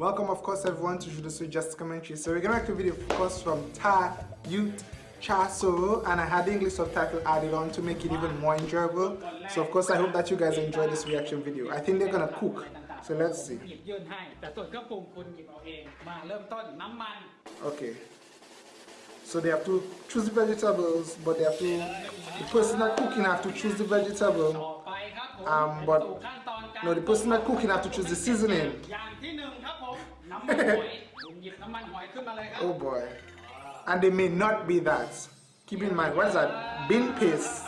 Welcome, of course, everyone to Judosu Just Commentary. So we're going to make a video, of course, from Ta Youth Chaso, and I had the English subtitle added on to make it even more enjoyable. So, of course, I hope that you guys enjoy this reaction video. I think they're going to cook. So let's see. Okay. So they have to choose the vegetables, but they have to, the person not cooking have to choose the vegetable. Um, but no, the person not cooking have to choose the seasoning oh boy. And they may not be that. Keep in mind, what is that? Bean paste.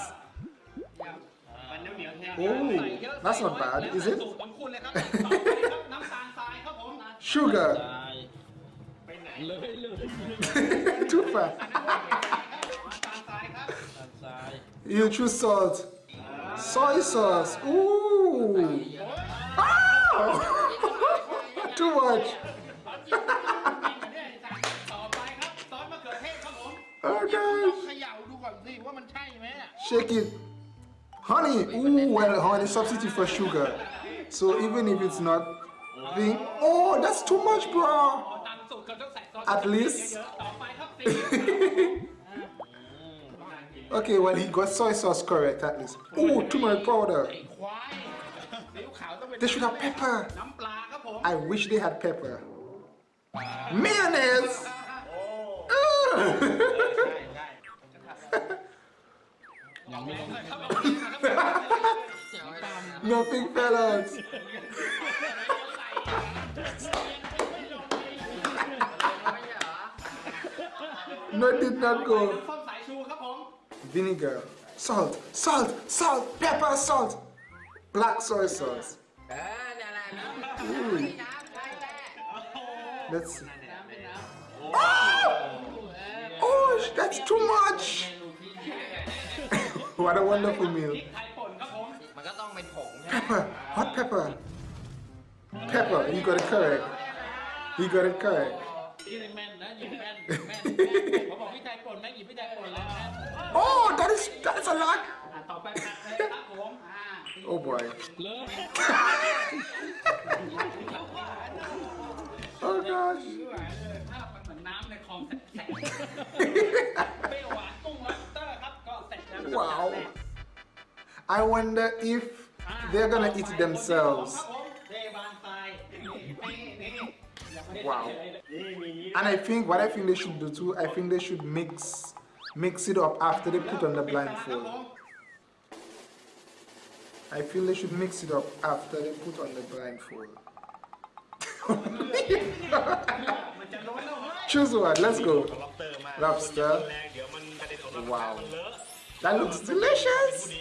Oh, that's not bad, is it? Sugar. Too fast. you choose salt. Soy sauce. Ooh. Too much. shake it. Honey, ooh, well, honey substitute for sugar. So even if it's not thing, oh, that's too much, bro. At least. okay, well, he got soy sauce correct at least. Ooh, turmeric powder. They should have pepper. I wish they had pepper. Mayonnaise. Oh. Ugh. ใช่ Nothing fell out. No, it did not go. ส้มสายชูครับผม Vinegar, salt, salt, salt, pepper, salt, black soy sauce. เออเนี่ยแหละน้ำ Ooh. น้ำใช่แหละ Let's see. น้ำเป็นน้ Oh! Oh, that's too much. what a wonderful พ meal. ริกไทยป่นครับผม ำมันก็ต้องเป็นผงใช่ไหม Pepper, hot pepper. Pepper, you got it correct. You got it correct. พี่แม่นนะหยิบแม่นแม่นแม่นผมบอกพี่ไทยป่นแม่งหยิบพี่ไทยป่นแล้วนะ Oh, that is that's a lot. อ่ะต่อไปผัดเลยครับผมอ่า Oh boy. เลิก Oh gosh. ถ้ามันเหมือนน้ำในคลองแสบ I wonder if they're gonna eat themselves. Wow. And I think what I think they should do too, I think they should mix mix it up after they put on the blindfold. I feel they should mix it up after they put on the blindfold. Choose one, let's go. Lobster. Wow. That looks delicious.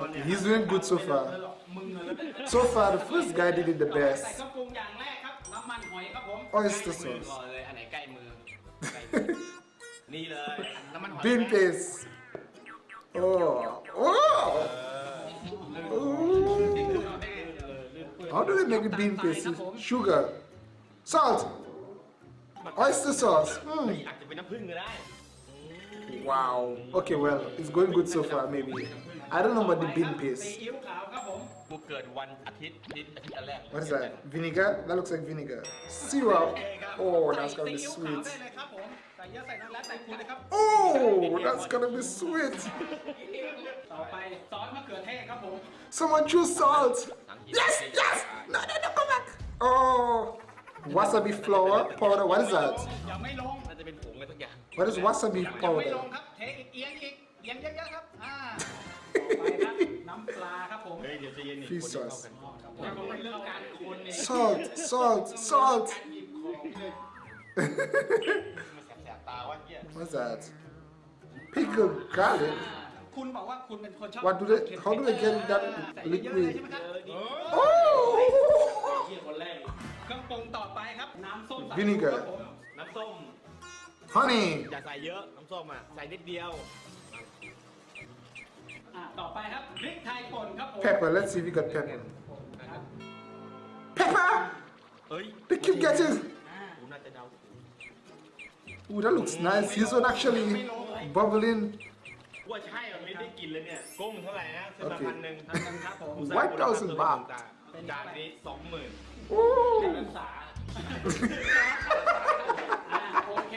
Okay, he's doing good so far. So far, the first guy did it the best. Oyster sauce. Bean paste. Oh. oh. Oh. How do they make the bean paste? Sugar. Salt. Oyster sauce. Hmm. Wow. Okay, well, it's going good so far, maybe. I don't know about the bean paste. What is that? Vinegar? That looks like vinegar. Syrup. Oh, oh, that's gonna be sweet. Oh, that's gonna be sweet. Someone choose salt. Yes, yes. No, no, no, come back. Oh wasabi flour powder. What is that? อย่าไม่ลง น่าจะเป็นผงอะไรสักอย่าง What is wasabi อย่าไม่ล powder? งครับ เทอีกเอียงอีก เอียงเยอะๆครับ อ่า ต่อไปครับ น้ำปลาครับผม เฮ้ยเดี๋ยวจะเย็นอีก Fish คนเดียว sauce. เข้ากัน ครับผมเป็นเรื่องการคนเนี่ย Salt, salt, salt. การหยิบของเลย มันแสบๆตาวะเหี้ย What's that? Pickled garlic. คุณบอกว่าคุณเป็นคนชอบ What do they? How do they get that ใส่เยอะๆเลยใช่ liquid? ไหมครับ Oh. ำส้มสายชู Vinegar ครับผมน้ำส้ม Honey. อย่าใส่เยอะ น้ำส้มอะ ใส่นิดเดียว อ่าต่อไปครับพริกไทยป่นครับผม Pepper. Let's see if we got pepper. Pepper. เฮ้ย They keep getting. กูน่าจะเดา Ooh, that looks nice. This one actually bubbling. ว่าใช่มันไม่ได้กินเลยเนี่ย กุ้งเท่าไหร่นะซื้อมาโอเคพันหนึ่งอันนั้นครับผมกูสร้างมูลค่า1,000บาทต่างๆเป็นจานนี้สองหมื่นเป็นภาษาอ่า โอเค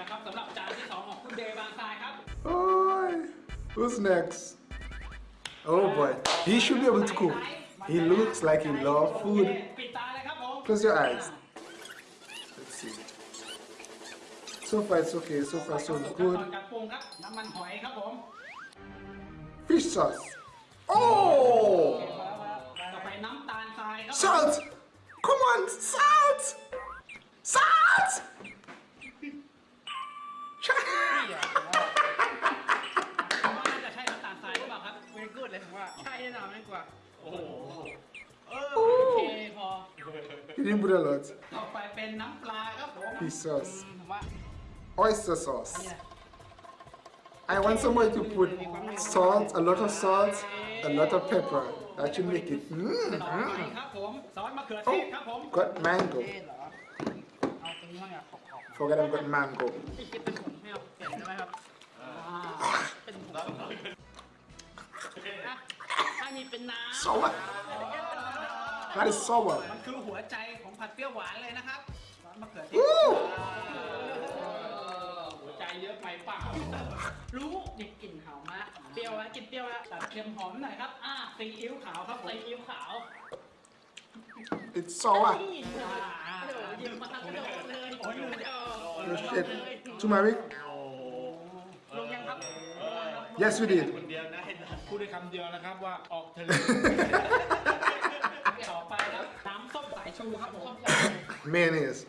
นะครับสำหรับจานที่สองของคุณเดย์บางทรายครับ Oh, who's next? Oh boy, he should be able to cook. He looks like he loves โอ food. เคปิดตาเลยครับผม Close your eyes. Let's see. So far it's okay. So far so ขั้นต good. อนการปรุงครับ น้ำมันหอยครับผม Fish sauce. Oh, ต่อไปน้ำตาลทรายครับ salt. Come on, salt. Salt. ผมว่าน่าจะใช่น้ำตาลทรายหรือเปล่าครับ ไม่กูดเลยผมว่าใช่แน่นอนไม่กว่า โอเคพอ He didn't put a lot. ต่อไปเป็นน้ำปลาครับผม Fish sauce. ผมว่า Oyster sauce. I want somebody to put salt, a lot of salt, a lot of pepper. That should make it. Mm, ต่อไป mm. ครับผมซอสมะเขือเทศครับผม Got mango. เอ๊ะเหรอเอาตรงนี้บ้างอะขอบขอบ Forget I've got mango. พี่คิดเป็นผมไม่เอาเปลี่ยนได้ไหมครับเป็นผมอะถ้ามีเป็นน้ำ Sour. That is sour. มันคือหัวใจของผัดเปรี้ยวหวานเลยนะครับซอสมะเขือเทศ Ooh. หัวใจเยอะไปเปล่า รู้ดิกลิ่นหอมมากเปรี้ยวแล้วกินเปรี้ยวแล้วตัดเค็มหอมหน่อยครับ อ่าซีอิ๊วขาวครับผมใส่อิ๊วขาว It's sour. นี่โอ้โหหยิบมาทั้งโดดเลยโอ้ย Oh shit. Turmeric? ลงยังครับ Yes, we did. คนเดียวนะพูดได้คำเดียวนะครับว่าออกทะเล ต่อไปครับน้ำส้มสายชูครับผม Mayonnaise.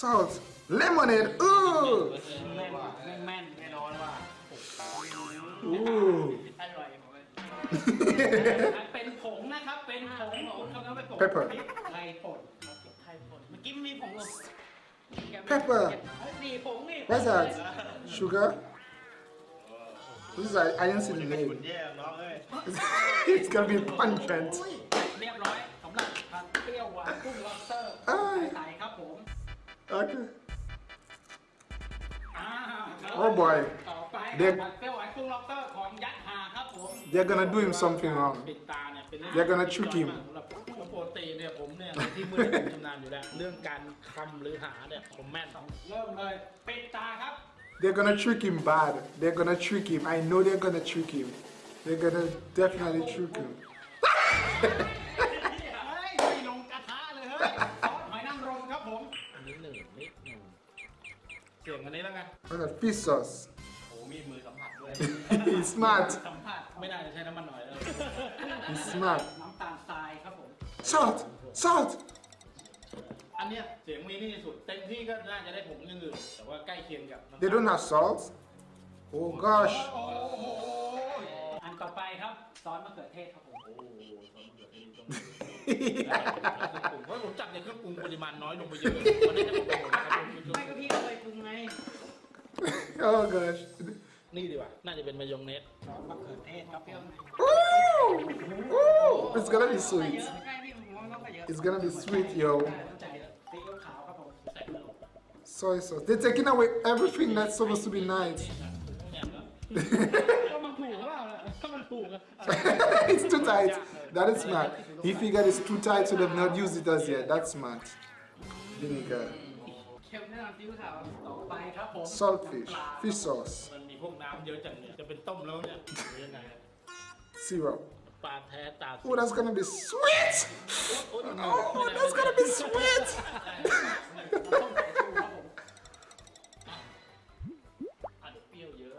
Salt. Lemonade. Ooh. แม่นแม่นแม่นแน่นอนว่า Ooh. อร่อยผมว่า เป็นผงนะครับ เป็นผงของเขาต้องไปผง Pepper พริกไทยป่น ไทยป่นเมื่อกี้มีผงลง Pepper นี่ผงนี่ What's that? Sugar? This is, I, I didn't see the ขุน name. แย่น้องเอ้ย it's gonna be pungent. เรียบร้อยสำหรับผัดเปรี้ยวหวานกุ้งล็อบสเตอร์ เอ้ย ใสๆครับผม Okay. อ่าครับ Oh boy. ต่อไป เด็ก ผัดเปรี้ยวหวานกุ้งล็อบสเตอร์ของยัดหาครับผม They're gonna do him something wrong. ปิดตาเนี่ยเป็นเรื่อง They're gonna trick him สำหรับปกติเนี่ยผมเนี่ยในที่มืดผมชำนาญอยู่แล้ว เรื่องการคำหรือหาเนี่ยผมแม่น เริ่มเลยปิดตาครับ They're gonna trick him bad. They're gonna trick him. I know they're gonna trick him. They're gonna definitely trick him. เฮ้ยไม่ลงกระทะเลยเฮ้ย What's that? Fish sauce. โอ้มีมือสัมผัสด้วย He's smart. สัมผัสไม่น่าจะใช้น้ำมันหน่อยแล้ว He's smart. น้ำตาลทรายครับผม Salt. Salt. อันเนี้ยเสียงมีนี่สุด เต็มที่ก็น่าจะได้ผงอย่างอื่นแต่ว่าใกล้เคียงกับน้ำตาล They don't have salt. Oh gosh. โอ้โหอันต่อไปครับซอสมะเขือเทศครับผม โอ้โหซอสมะเขือเทศนี่ต้องผมเพราะผมจับในเครื่องปรุงปริมาณน้อยลงไปเยอะวันนี้จะบอกไปหมดนะครับไม่ก็พี่ก็เคยปรุงไง oh gosh. นี่ดีกว่า น่าจะเป็นมายองเนส ซอสมะเขือเทศครับผม Ooh. Ooh. It's gonna be เย sweet. อะใกล้พี่ผมว่าต้องไปเยอะ It's gonna be sweet, yo. ใจซีอิ๊วขาวครับผม ใส่แล้ว Soy sauce. They're taking away everything that's supposed to be nice. เนี่ยแล้ว ก็มันถูกเปล่าล่ะก็มันถูกอะ it's too tight. That is smart. He figured it's too tight, so they've not used it as yet. That's smart. Vinegar. เค็มแน่นอนซีอิ๊วขาวต่อไปครับผม Saltfish. Fish sauce. มันมีพวกน้ำเยอะจังเนี่ย จะเป็นต้มแล้วเนี่ยหรือยังไง Syrup. ปลาแท้ตา Oh, that's gonna be sweet. Oh, that's gonna be sweet. ต้มสายชูครับผมอันเปรี้ยวเยอะ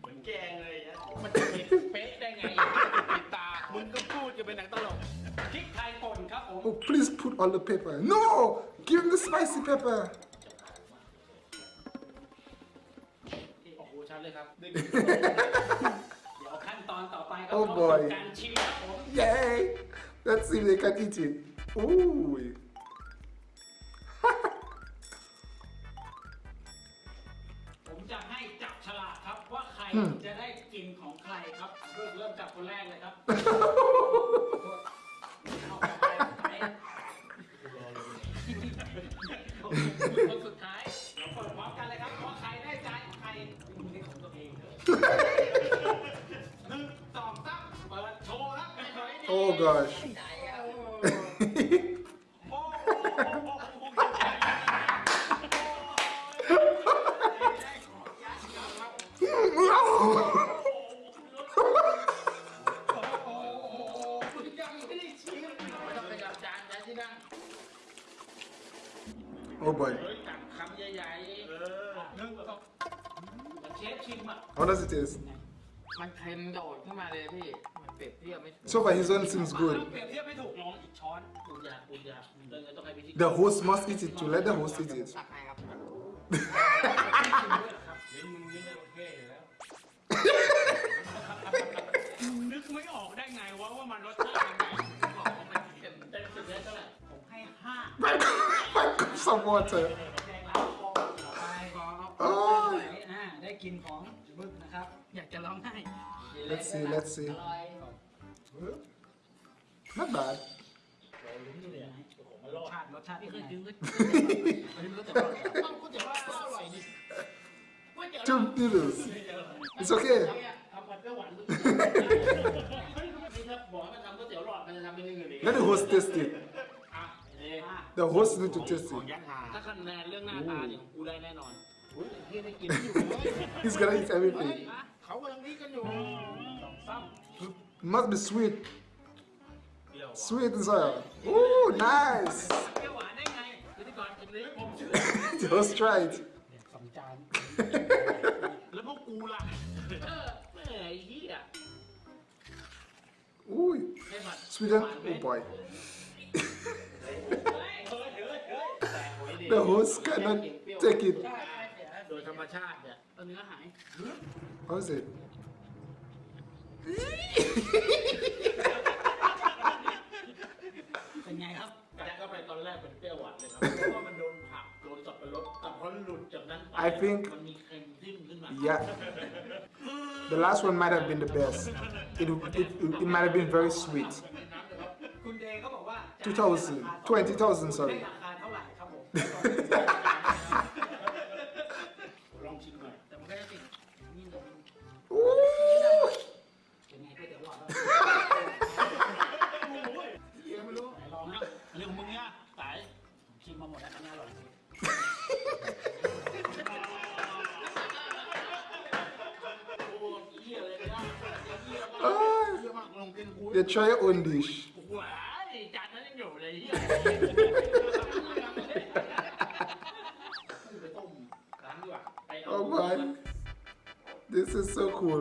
เหมือนแกงเลยนะมันจะมีเป๊ะได้ไงปิดตา มึงก็พูดจะเป็นหนังตลก Oh, please put all the pepper. No! Give him the spicy pepper. oh boy. Yay! Let's see if they can eat it. Ooh. Hmm. คนสุดท้ายเดี๋ยวเปิดพร้อมกันเลยครับว่าใครได้จานของใครมึงได้ของตัวเองเถอะหนึ่งสองสามเปิดโชว์ Oh gosh. อยากคุณอยากเดินต้องให้พิธี The host must eat it too. Let the host eat it. ตักให้ครับ นึกไม่ออกได้ไงวะว่ามันรสชาติยังไง บอกว่ามันเค็มเต็มสิบเลยเท่าไหร่ ผมให้ห้า Five cups of water. แดงแล้วต่อไปขอ โอ้ย อ่าได้กินของบึกนะครับ อยากจะร้องไห้ Let's see, let's see. อร่อย Not bad. รสชาติรสชาติที่เคยกินก็ อันนี้มันก็แต่ว่าต้องก๋วยเตี๋ยวว่าอร่อยดิก๋วยเตี๋ยว Two noodles. It's okay. ทำผัดเปรี้ยวหวานนี่ถ้าบอกให้มันทำก๋วยเตี๋ยวหลอดมันจะทำเป็นยังไงดี Let the host taste it. อ่ะนี่ The host need to taste it. ถ้าคะแนนเรื่องหน้าตาเนี่ยกูได้แน่นอนอุ้ยที่ได้กินอยู่ He's gonna eat everything. เขากำลังดีกันอยู่สองซ้ It must be sweet. ำเปรี้ยว Sweet and sour. Ooh, nice. เปรี้ยวหวานได้ไง พิธีกรคนนี้ผมเชื่อ The host tried. สองจาน แล้วพวกกูล่ะเออแหมไอ้เหี้ย Ooh, ให้ผัด sweet and oh boy. แต่โอ้ย The ดี host cannot take it. โดยธรรมชาติเนี่ย เนื้อหาย How is it? เป็นไงครับ กัดเข้าไปตอนแรกเป็นเปรี้ยวหวานเลยครับ เพราะว่ามันโดนผัก โดนสับปะรดแต่พอหลุดจากนั้นไป I think- มันมีเค็มจิ้มขึ้นมา Yeah. The last one might have been the best. It, it, it might have been very sweet. คุณเดย์เขาบอกว่า 2,000 20,000 sorry ราคาเท่าไหร่ครับผม liệu mừng nha tại chị mong một đặt nhau rồi The try on dish. Why? Chặt nó nhổ đấy.